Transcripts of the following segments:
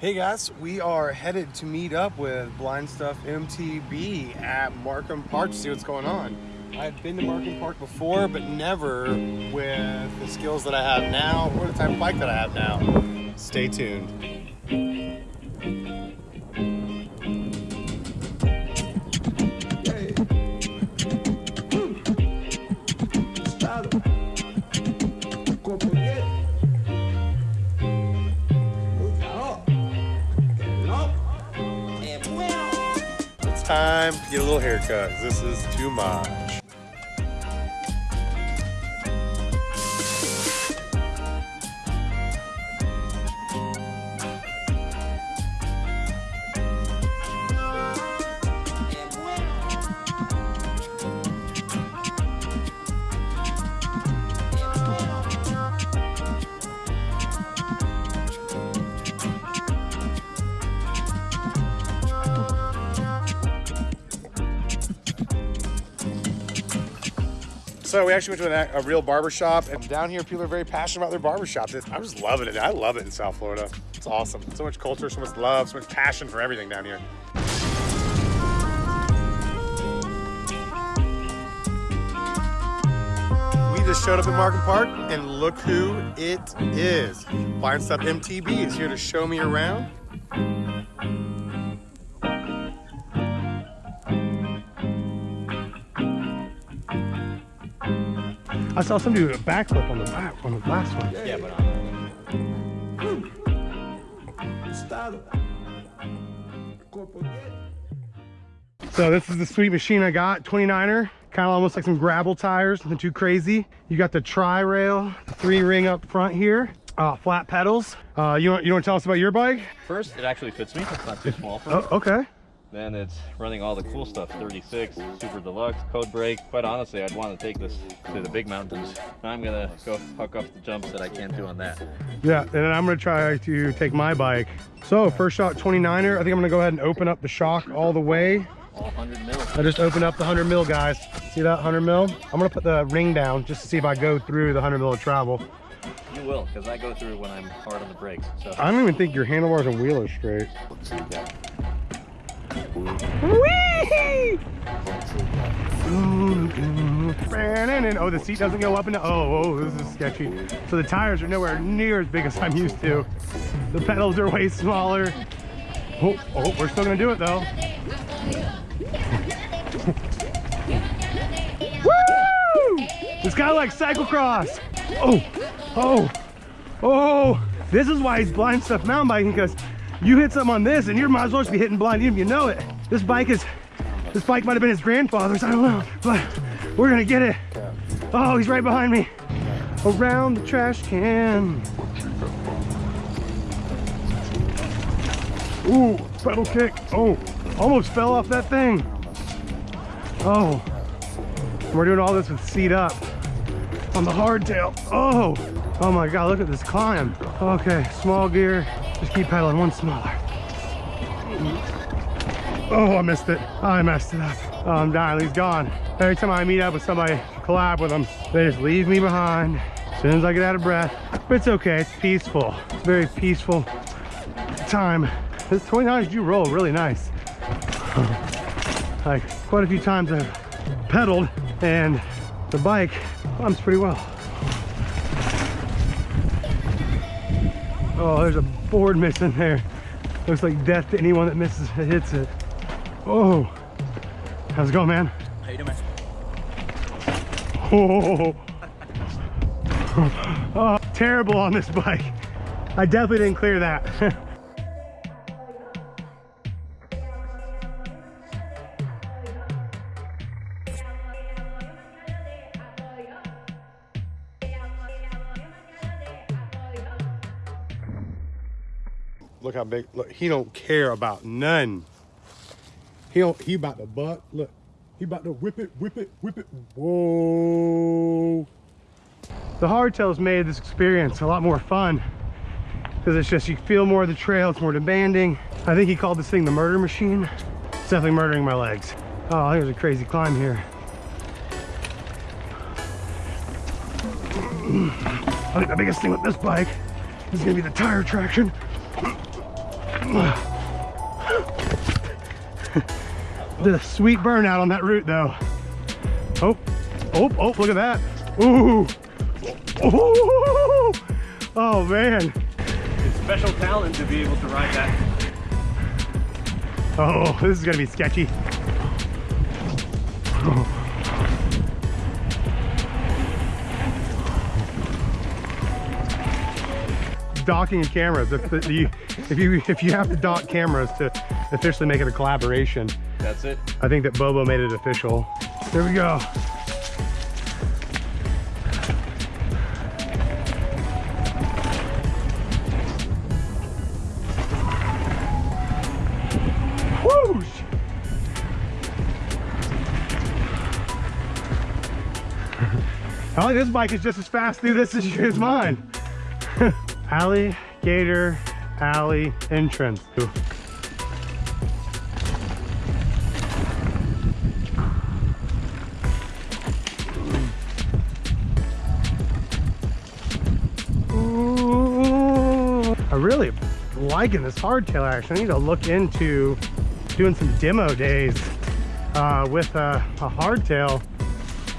Hey guys, we are headed to meet up with Blind Stuff MTB at Markham Park to see what's going on. I've been to Markham Park before, but never with the skills that I have now or the type of bike that I have now. Stay tuned. This is too much. So we actually went to a, a real barber shop, and down here people are very passionate about their barber shops. I'm just loving it. I love it in South Florida. It's awesome. So much culture, so much love, so much passion for everything down here. We just showed up at Markham Park, and look who it is. Blind Stuff MTB is here to show me around. I saw somebody do a backflip on the back on the last one. Yeah, but So this is the sweet machine I got, 29er. Kind of almost like some gravel tires, nothing too crazy. You got the tri-rail, three ring up front here. Uh, flat pedals. Uh, you want you want to tell us about your bike? first, it actually fits me. It's not too small for me. Oh, okay. Then it's running all the cool stuff 36, Super Deluxe, Code Brake. Quite honestly, I'd want to take this to the big mountains. I'm going to go huck up the jumps that I can't do on that. Yeah, and then I'm gonna try to take my bike. So first shot 29er. I think I'm gonna go ahead and open up the shock all the way. All 100 mil. I just opened up the 100 mil, guys. See that 100 mil? I'm gonna put the ring down just to see if I go through the 100 mil of travel. You will, because I go through when I'm hard on the brakes. So I don't even think your handlebars and wheel are straight. Oh, the seat doesn't go up and. Oh, oh, this is sketchy. So the tires are nowhere near as big as I'm used to. The pedals are way smaller. Oh, oh we're still gonna do it though. Woo! It's kind of like cyclocross. Oh, oh, oh. This is why he's blind stuff mountain biking because you hit something on this and you might as well just be hitting blind even if you know it. This bike is, this bike might have been his grandfather's, I don't know, but we're gonna get it. Oh, he's right behind me. Around the trash can. Ooh, pedal kick. Oh, almost fell off that thing. Oh, we're doing all this with seat up on the hardtail. Oh, oh my God, look at this climb. Okay, small gear. Just keep pedaling one smaller. Oh, I missed it. I messed it up. Oh, I'm dying. He's gone. Every time I meet up with somebody, collab with them, they just leave me behind as soon as I get out of breath. But it's okay. It's peaceful. It's very peaceful time. This 29 do roll really nice. like quite a few times I've pedaled and the bike climbs pretty well. Oh, there's a board missing there. Looks like death to anyone that misses hits it. Oh, how's it going, man? How you doing, man? Oh. oh, terrible on this bike. I definitely didn't clear that. how big, look, he don't care about none. He don't, he about to buck, look. He about to whip it, whip it, whip it. Whoa. The hardtails made this experience a lot more fun because it's just, you feel more of the trail, it's more demanding. I think he called this thing the murder machine. It's definitely murdering my legs. Oh, there's a crazy climb here. I think the biggest thing with this bike is gonna be the tire traction. the sweet burnout on that route though. Oh, oh, oh, look at that. Ooh. Ooh. Oh man. It's special talent to be able to ride that. Oh, this is gonna be sketchy. Docking cameras. If the, you if you if you have to dock cameras to officially make it a collaboration, That's it. I think that Bobo made it official. Here we go. Whoosh! I like this bike is just as fast through this as, as mine. Alligator Alley entrance. Ooh. Ooh, I really liking this hardtail action. I need to look into doing some demo days uh, with a, a hardtail.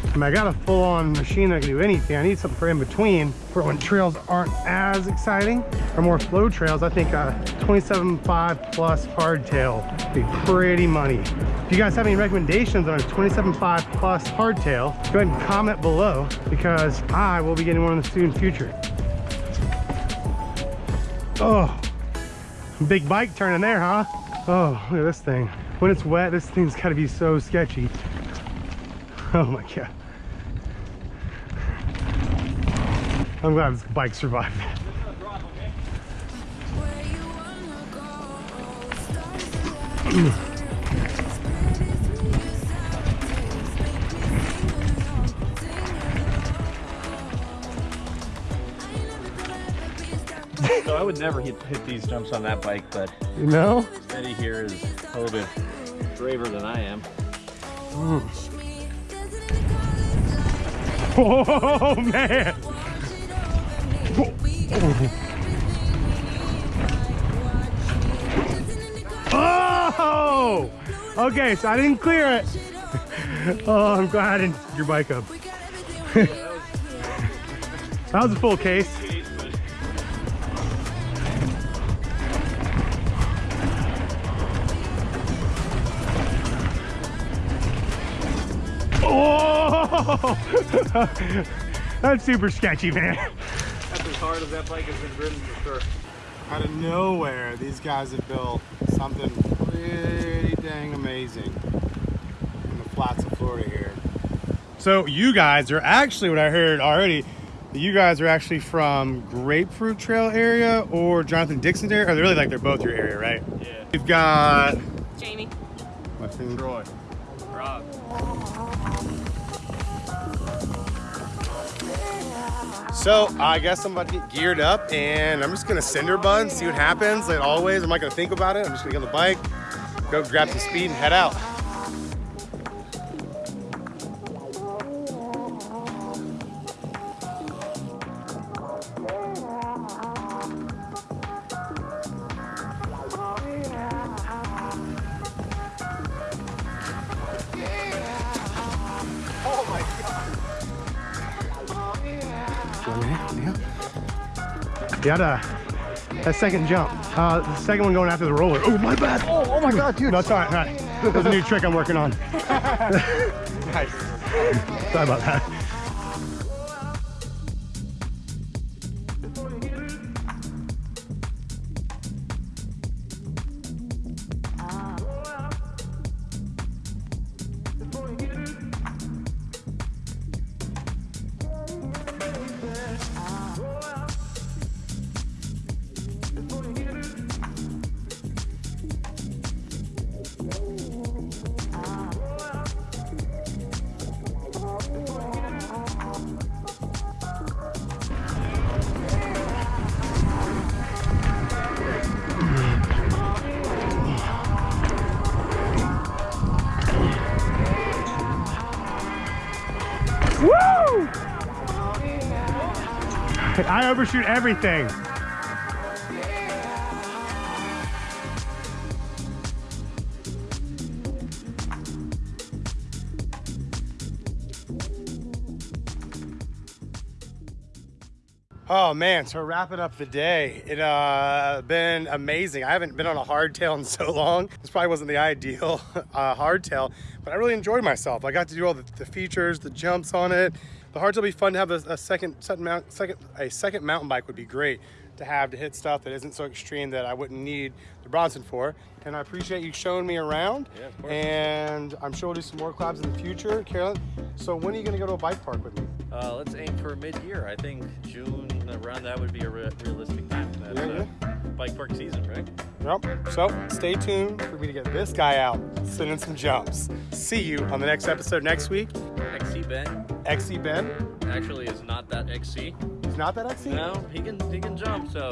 I mean, I got a full-on machine that can do anything. I need something for in between for when trails aren't as exciting or more flow trails. I think a 27.5 plus hardtail would be pretty money. If you guys have any recommendations on a 27.5 plus hardtail, go ahead and comment below because I will be getting one in the soon future. Oh, big bike turning there, huh? Oh, look at this thing. When it's wet, this thing's gotta be so sketchy. Oh my God. I'm glad this bike survived. Where you wanna go? Stars alive. Spread it through your sides. Make me sing along, sing along. I ain't never gonna ever be a star. So I would never hit, hit these jumps on that bike, but You know? Eddie here is a little bit braver than I am. Watch the man. Oh! Okay, so I didn't clear it. Oh, I'm glad I didn't your bike up. That was a full case. That's super sketchy, man. That's as hard as that bike has been ridden for sure. out of nowhere, these guys have built something pretty dang amazing in the flats of Florida here. So you guys are actually what I heard already. You guys are actually from Grapefruit Trail area or Jonathan Dickinson area. Are they're really like they're both your area, right? Yeah. We've got Jamie. My his name? Troy. So I guess I'm about to get geared up and I'm just gonna cinder bun, see what happens. Like always, I'm not gonna think about it. I'm just gonna get on the bike, go grab some speed and head out. You had a, that second jump. Uh, the second one going after the roller. Oh, my bad. Oh, oh my God, dude. No, it's all right. all right. That's a new trick I'm working on. Nice. Sorry about that. I overshoot everything. Oh man, so wrapping up the day. It uh been amazing. I haven't been on a hardtail in so long. This probably wasn't the ideal uh, hardtail, but I really enjoyed myself. I got to do all the, the features, the jumps on it. The hardtail would be fun to have a, a second, second mount, second a second mountain bike would be great to have to hit stuff that isn't so extreme that I wouldn't need the Bronson for. And I appreciate you showing me around. Yeah, of course. And I'm sure we'll do some more collabs in the future, Carolyn. So when are you gonna go to a bike park with me? Uh, let's aim for mid-year. I think June around that would be a re- realistic time. That's Yeah, uh, bike park season, right? Yep. So stay tuned for me to get this guy out, sending some jumps. See you on the next episode next week. XC Ben XC Ben. actually is not that XC. He's not that XC? No, he can he can jump. So